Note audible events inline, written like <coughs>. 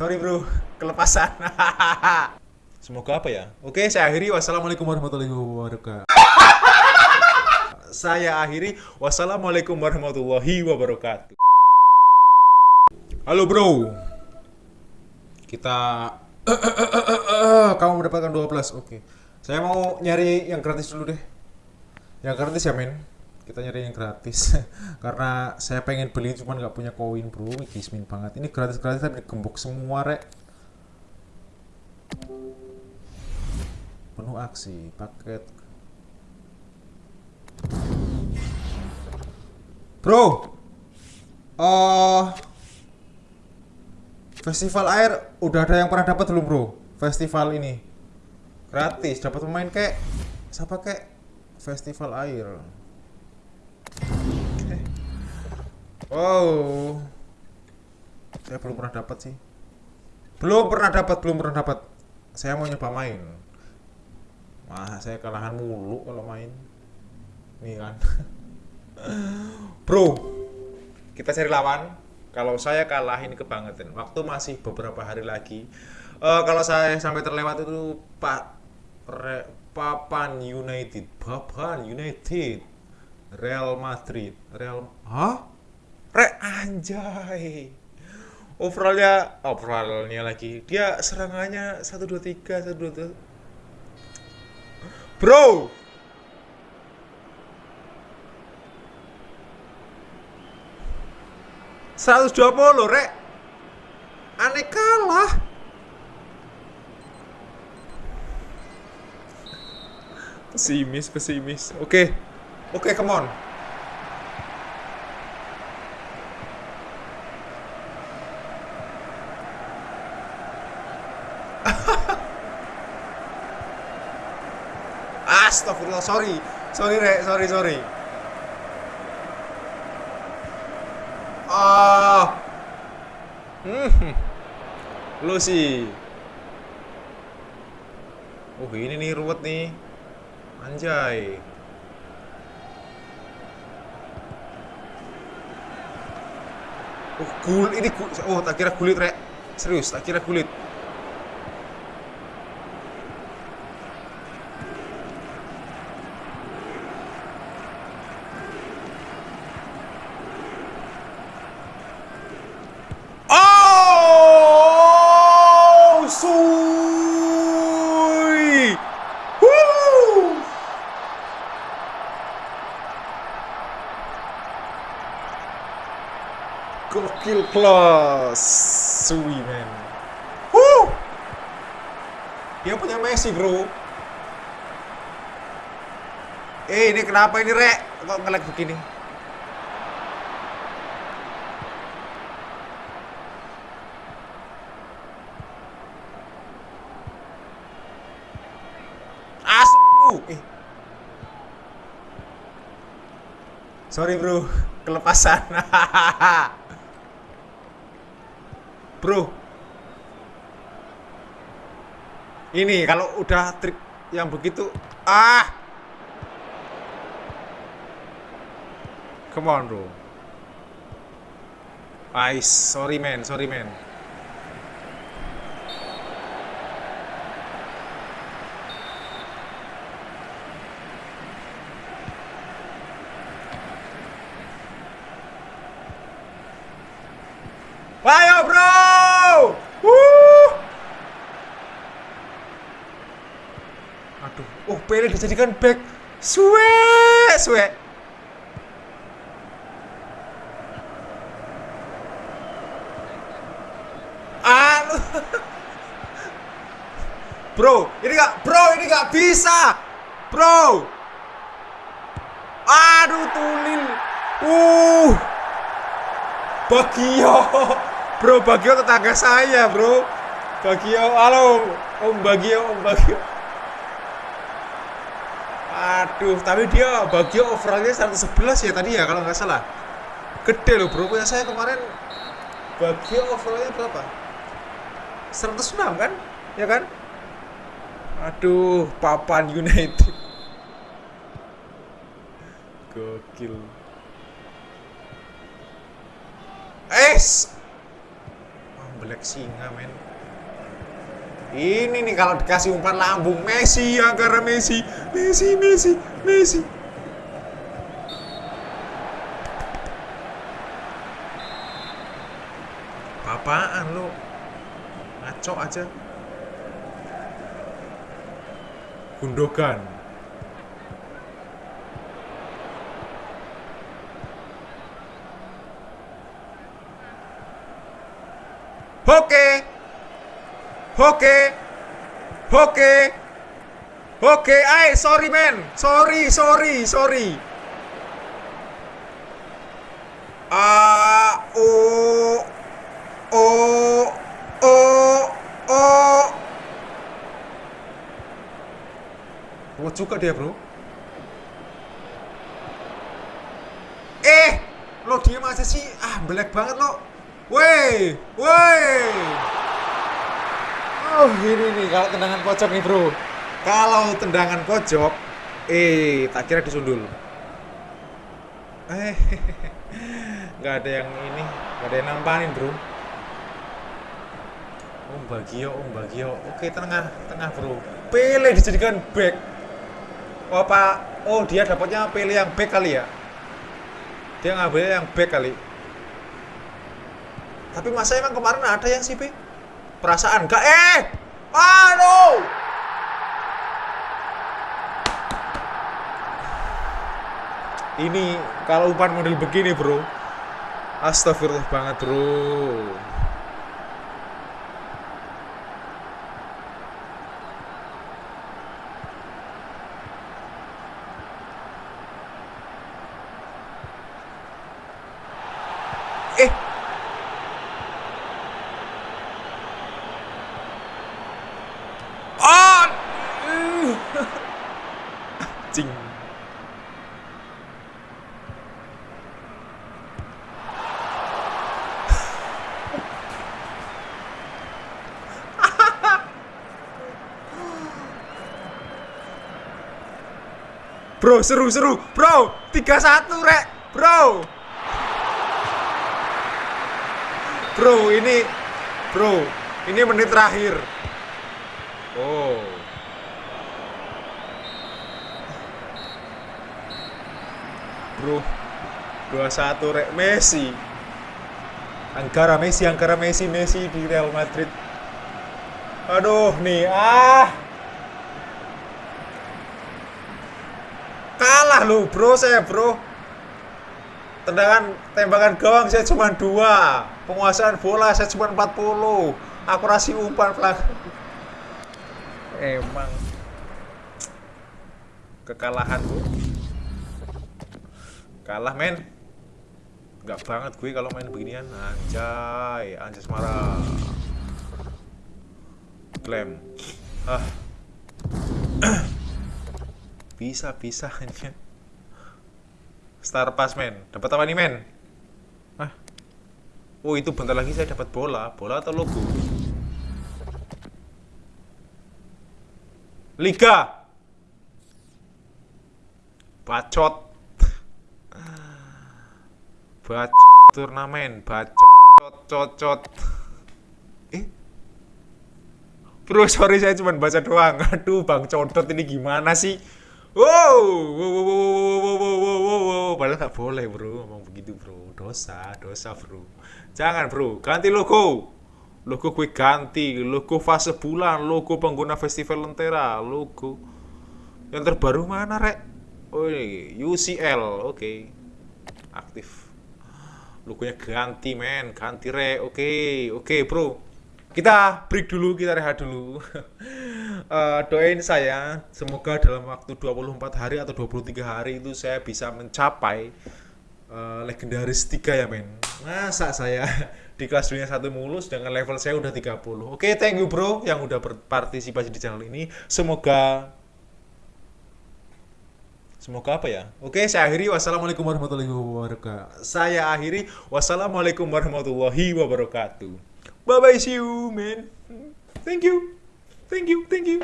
Sorry bro, kelepasan. <laughs> Semoga apa ya? Oke, saya akhiri. Wassalamualaikum warahmatullahi wabarakatuh. saya akhiri. Wassalamualaikum warahmatullahi wabarakatuh. Halo bro. Kita <coughs> kamu mendapatkan 12. Oke. Saya mau nyari yang gratis dulu deh. Yang gratis ya, men. Kita nyari yang gratis. <laughs> Karena saya pengen beli cuman nggak punya koin, bro. Kismin banget. Ini gratis-gratis tapi gembok semua, rek. Penuh aksi, paket. Bro. Oh, Festival air udah ada yang pernah dapat belum bro? Festival ini gratis dapat pemain kayak siapa kayak festival air. Wow, saya belum pernah dapat sih. Belum pernah dapat, belum pernah dapat. Saya mau nyoba main. Wah, saya kalahan mulu kalau main. Nih kan. <laughs> Bro, kita cari lawan kalau saya kalah ini kebangetan waktu masih beberapa hari lagi uh, kalau saya sampai terlewat itu Pak Re, Papan United Papan United Real Madrid Real hah Re anjay. Overallnya overallnya lagi. Dia serangannya satu dua tiga satu dua bro! 120 rek. Aneh kalah. Pesimis pesimis. Oke. Okay. oke okay, come on Astagfirullah, sorry. Sorry, Rek. Sorry, sorry. Ah. Hmm. Lu sih. Oh, ini nih ruwet nih. Anjay. Oh, gul ini gul. Oh, tak kira kulit, Rek. Serius, tak kira kulit. Gokil plus. Sui men. Huh Dia punya Messi bro. Eh ini kenapa ini rek? Kok ngelag begini? As eh. Sorry bro, kelepasan. <laughs> bro. Ini kalau udah trik yang begitu ah! Come on bro. Ice, sorry man, sorry man. Ayo bro! Wuh! Aduh, oh Pele dijadikan back. Suwe, suwe. Anu. <laughs> Bro, ini gak, bro, ini gak bisa. Bro. Aduh, tulil. Uh. Bagio. Bro, Bagio tetangga saya, Bro. Bagio, halo. Om Bagio, Om Bagio. Aduh, tapi dia Bagio overallnya 111 ya tadi ya kalau nggak salah. Gede loh, Bro. Punya saya kemarin Bagio overallnya berapa? 106 kan? Ya kan? Aduh, Papan United. Gokil. Es. Oh, kayak singa men ini nih kalau dikasih umpan lambung Messi angkara Messi. Messi Messi Messi. Apaan lo ngaco aja. Gundogan. Oke Oke Oke Oke, ay, sorry man. Sorry, sorry, sorry. Ah, oh, oh, oh, oh. Oh, juga dia, bro. Eh, lo diem aja sih. Ah, belek banget lo. Woi, woi. Oh, gini nih kalau tendangan pojok nih, bro. Kalau tendangan pojok, eh, tak kira disundul. Eh, <laughs> nggak ada yang ini, nggak ada yang nampanin, bro. Om Bagio, Om Bagio. Oke, tengah, tengah, bro. Pele dijadikan back. Oh, Pak. Oh, dia dapatnya Pele yang back kali ya? Dia ngambil yang back kali. Tapi masa emang kemarin ada yang sih? Perasaan gak eh. Aduh. Ini kalau umpan model begini, Bro. Astagfirullah banget, Bro. Eh, Ah! Cing. <laughs> Bro, seru seru. Bro, 3-1, Rek. Bro. Bro, ini Bro, ini menit terakhir. Oh. Bro. 2-1 rek Messi. Angkara Messi, Angkara Messi, Messi di Real Madrid. Aduh, nih ah. Kalah lu, Bro, saya, Bro. Tendangan tembakan gawang saya cuma dua penguasaan bola saya cuma 40 akurasi umpan pelanggan emang kekalahan bu kalah men. Nggak banget gue kalau main beginian. Anjay anjay semara klaim ah. Bisa bisa ini Star Pass men. Dapat apa nih men? Ah oh itu bentar lagi saya dapat bola. Bola atau logo? Liga! Bacot bacot turnamen bacot cot cot cot eh? Bro sorry saya cuma baca doang. <laughs> Aduh bang codot ini gimana sih? Wow wow wow wow wow wow wow wow padahal nggak boleh bro. Ngomong begitu bro. Dosa dosa bro. Jangan bro. Ganti logo. Logo gue ganti. Logo fase bulan. Logo pengguna festival lentera. Logo yang terbaru mana rek? Oh UCL oke. Okay. aktif. Logonya ganti men, ganti rek, oke, okay. oke okay, bro. Kita break dulu, kita rehat dulu. uh, <laughs> doain saya semoga dalam waktu 24 hari atau 23 hari itu saya bisa mencapai uh, legendaris 3 ya men masa saya <laughs> di kelas dunia satu mulus dengan level saya udah 30 oke okay, thank you bro yang udah berpartisipasi di channel ini semoga Semoga apa ya? Oke, saya akhiri. Wassalamualaikum warahmatullahi wabarakatuh. Saya akhiri. Wassalamualaikum warahmatullahi wabarakatuh. Bye bye, see you, man. Thank you. Thank you, thank you.